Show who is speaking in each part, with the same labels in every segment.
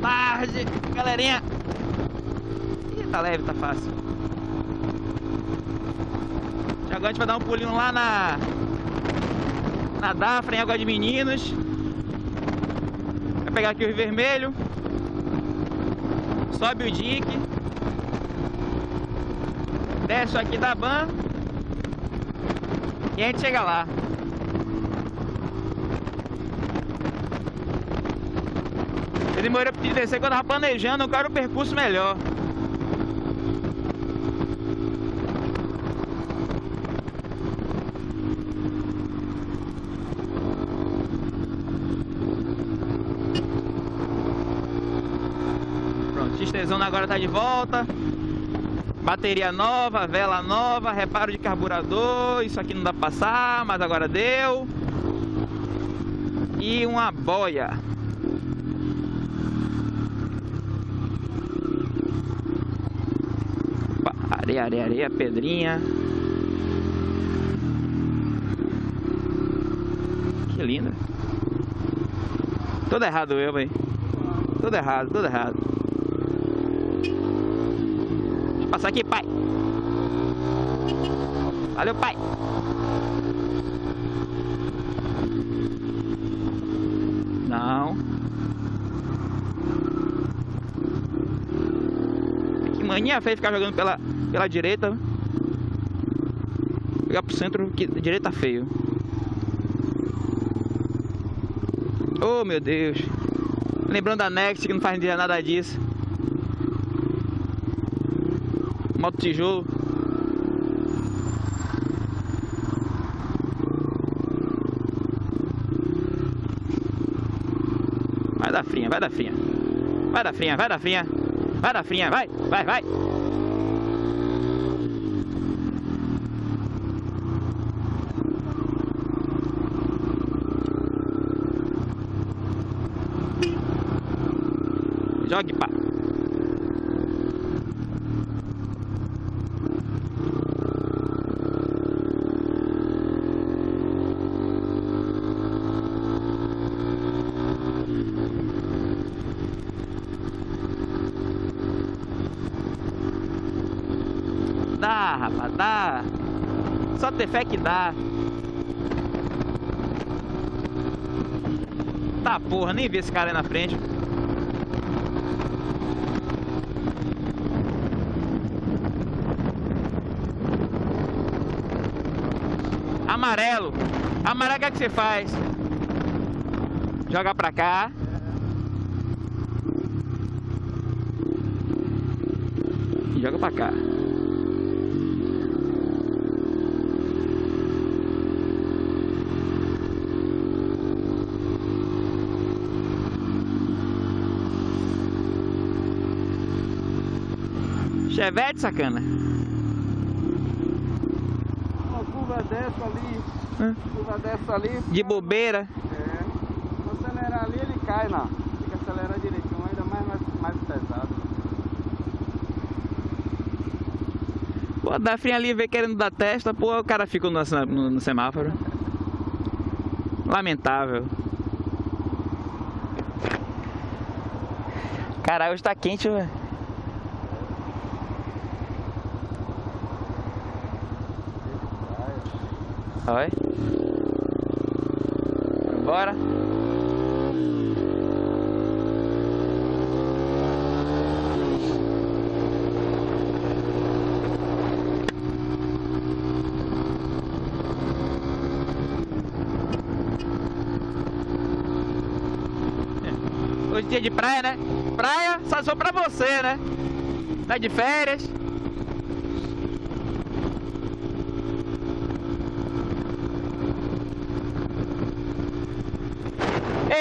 Speaker 1: tarde, galerinha. Ih, tá leve, tá fácil. Já agora a gente vai dar um pulinho lá na na Dafra, em Água de Meninos. Vai pegar aqui o Rio Vermelho. Sobe o dique. Desce aqui da Ban. E a gente chega lá. Eu demorei pra descer quando eu tava planejando, eu quero o percurso melhor. Pronto, Xtezona agora tá de volta. Bateria nova, vela nova, reparo de carburador. Isso aqui não dá pra passar, mas agora deu. E uma boia. Areia, areia, areia, pedrinha. Que linda. Todo errado eu, velho. Tudo errado, tudo errado. Deixa eu passar aqui, pai. Valeu, pai. Não. Que mania feia ficar jogando pela, pela direita. Pegar pro centro, que direita feio. Oh, meu Deus. Lembrando da Next que não faz nada disso. Moto tijolo. Vai dar frinha, vai dar frinha. Vai dar frinha, vai dar frinha. Vai dar frinha, vai, vai, vai. Jogue, pá. Dá, rapaz, dá. Só ter fé que dá. Tá porra, nem vi esse cara aí na frente. Amarelo. Amarelo, o é que você faz? Joga pra cá. E joga pra cá. Chevette, sacana.
Speaker 2: Uma curva dessa ali,
Speaker 1: Hã?
Speaker 2: curva dessa ali.
Speaker 1: De bobeira.
Speaker 2: É. Se acelerar ali, ele cai lá. Tem que acelerar direitinho, ainda mais, mais, mais pesado.
Speaker 1: Pô, dá frinha ali, vê querendo dar testa, pô, o cara fica no, no, no semáforo. Lamentável. Caralho, hoje tá quente, velho. Oi. Bora. Hoje é dia de praia, né? Praia só só pra você, né? Tá de férias.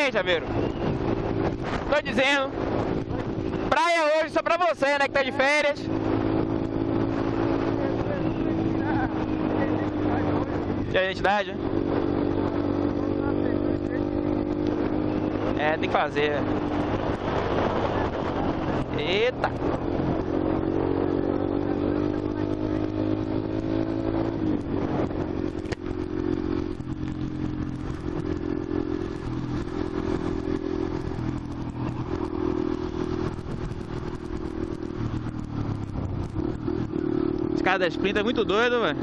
Speaker 1: Ei, Javeiro. Tô dizendo. Praia hoje só pra você, né? Que tá de férias. De identidade? né? É, tem que fazer. Eita. Cara da Splinter é muito doido, velho.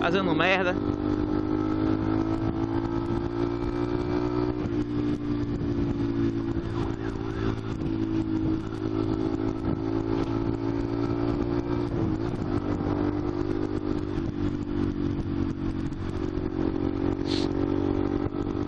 Speaker 1: Fazendo merda.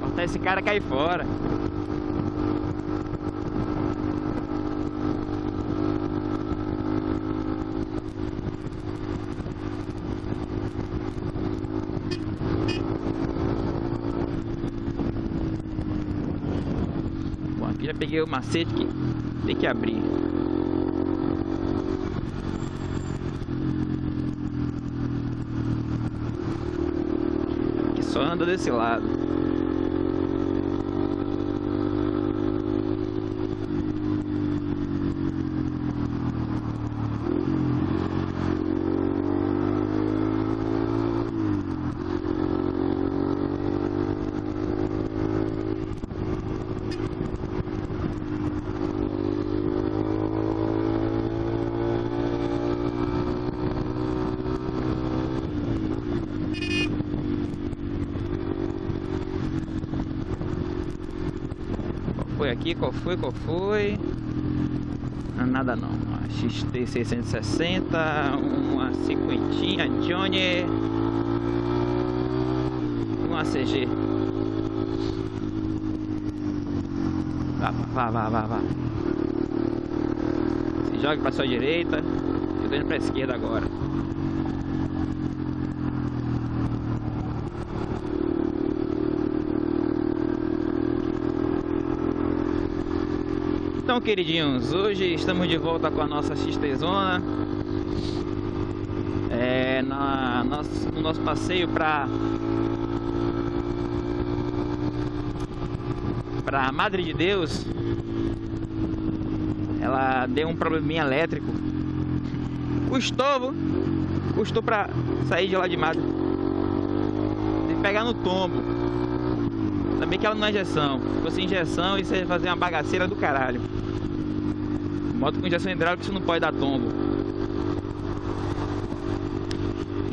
Speaker 1: Cortar esse cara cair fora. Aqui já peguei o macete que tem que abrir. Aqui só anda desse lado. Foi aqui? Qual foi? Qual foi? Ah, nada não. Uma XT 660, uma cinquentinha Johnny, uma CG. Vá, vá, vá, vá, vá. Se joga para sua direita. Eu tô indo para esquerda agora. Então, queridinhos, hoje estamos de volta com a nossa XT Zona. É, na, nosso, no nosso passeio para para Madre de Deus, ela deu um probleminha elétrico. Custou, custou para sair de lá de Madre. Tem que pegar no tombo. Também que ela não é injeção. Se fosse injeção, isso ia fazer uma bagaceira do caralho. Moto com injeção hidráulica isso não pode dar tombo.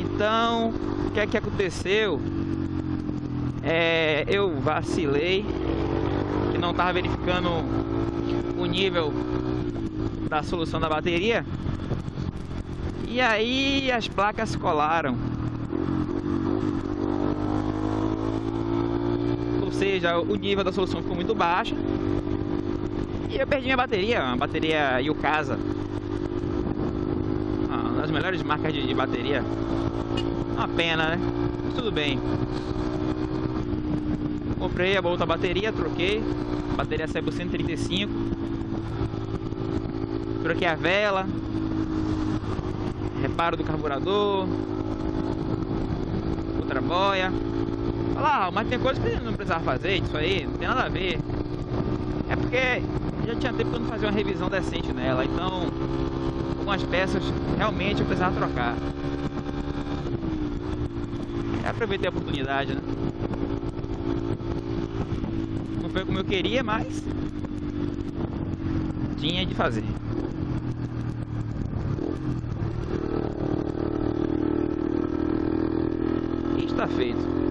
Speaker 1: Então, o que é que aconteceu? É, eu vacilei e não estava verificando o nível da solução da bateria. E aí as placas colaram. Ou seja, o nível da solução ficou muito baixo e eu perdi minha bateria, uma bateria Yukasa. Uma das melhores marcas de, de bateria. Uma pena, né? Mas tudo bem. Comprei a outra bateria, troquei. A bateria saiu por 135. Troquei a vela. Reparo do carburador. Outra boia. Lá, mas tem coisa que não precisava fazer, isso aí, não tem nada a ver. É porque já tinha tempo que eu não fazia uma revisão decente nela, então algumas peças realmente eu precisava trocar. É, aproveitei a oportunidade, né? Não foi como eu queria, mas tinha de fazer. E está feito.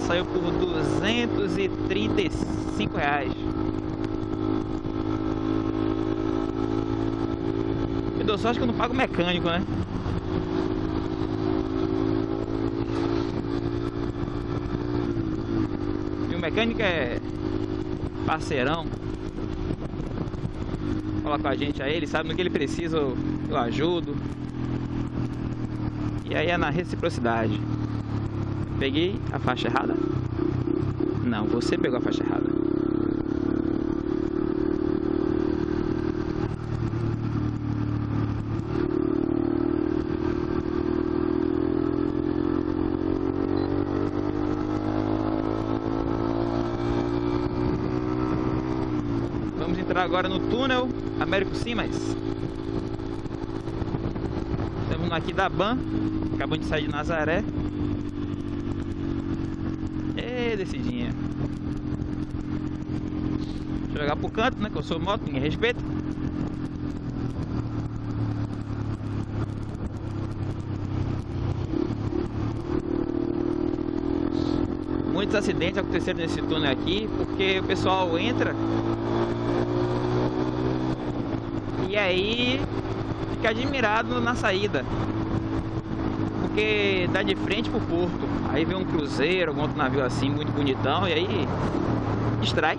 Speaker 1: Saiu por 235 reais. Me deu sorte que eu não pago mecânico, né? E o mecânico é parceirão. Fala com a gente aí, ele sabe no que ele precisa, eu, eu ajudo. E aí é na reciprocidade. Peguei a faixa errada? Não, você pegou a faixa errada. Vamos entrar agora no túnel Américo Simas. Estamos aqui da Ban, acabamos de sair de Nazaré. E descidinha. Deixa eu jogar pro canto, né? Que eu sou moto, ninguém respeita. muitos acidentes aconteceram nesse túnel aqui, porque o pessoal entra e aí fica admirado na saída. Porque dá de frente pro porto. Aí vem um cruzeiro, algum outro navio assim, muito bonitão, e aí distrai.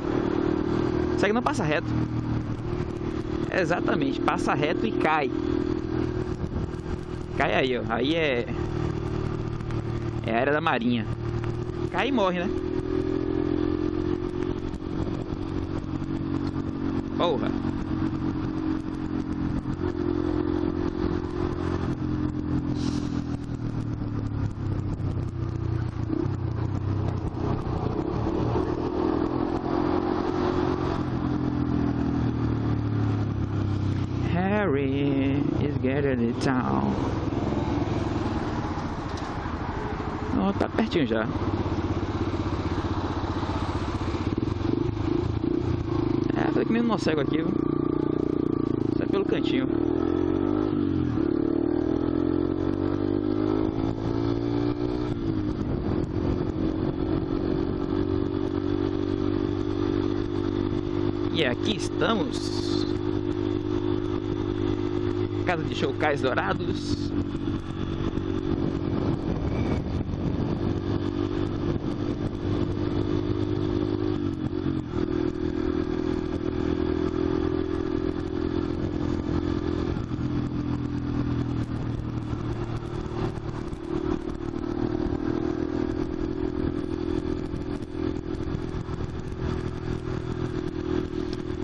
Speaker 1: Só que não passa reto. Exatamente, passa reto e cai. Cai aí, ó. Aí é. É a área da marinha. Cai e morre, né? Porra. Getting it down. Oh, tá pertinho já. que nem no cego aqui, viu? Sai pelo cantinho. E aqui estamos. Casa de Chocais Dourados.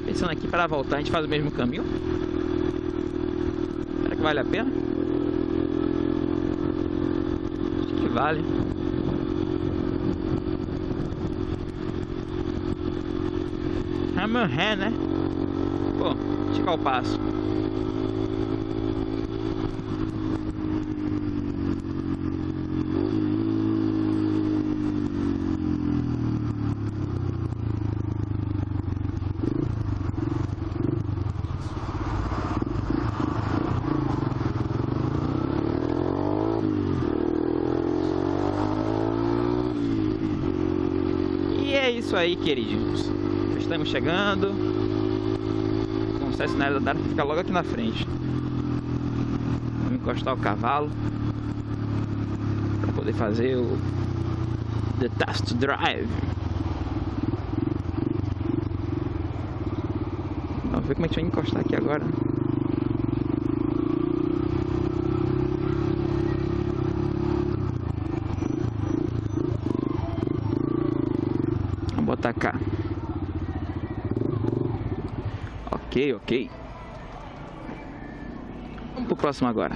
Speaker 1: Pensando aqui para voltar, a gente faz o mesmo caminho? Vale a pena? Acho que vale. Hammerhand, né? Pô, esticar o passo. é isso aí, queridinhos. Estamos chegando. O concessionário da Dart fica logo aqui na frente. Vamos encostar o cavalo para poder fazer o The Test Drive. Vamos ver como a gente vai encostar aqui agora. Botar cá. Ok, ok. Vamos pro próximo agora.